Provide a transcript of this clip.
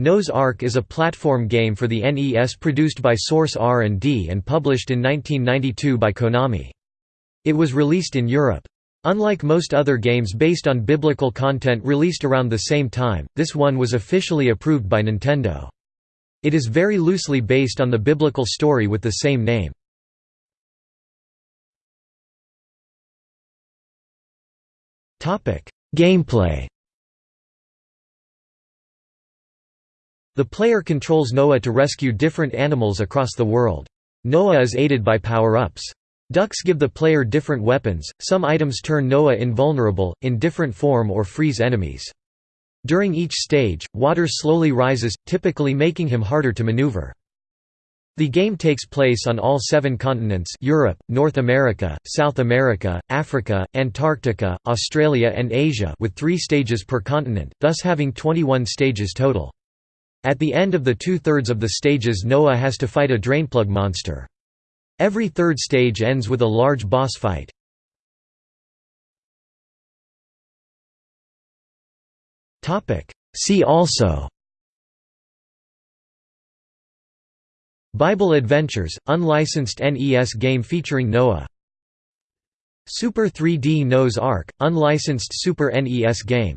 Noah's Ark is a platform game for the NES produced by Source R&D and published in 1992 by Konami. It was released in Europe. Unlike most other games based on biblical content released around the same time, this one was officially approved by Nintendo. It is very loosely based on the biblical story with the same name. Gameplay The player controls Noah to rescue different animals across the world. Noah is aided by power-ups. Ducks give the player different weapons, some items turn Noah invulnerable, in different form or freeze enemies. During each stage, water slowly rises, typically making him harder to maneuver. The game takes place on all seven continents Europe, North America, South America, Africa, Antarctica, Australia and Asia with three stages per continent, thus having 21 stages total. At the end of the two-thirds of the stages Noah has to fight a drainplug monster. Every third stage ends with a large boss fight. See also Bible Adventures, unlicensed NES game featuring Noah Super 3D Noah's Ark, unlicensed Super NES game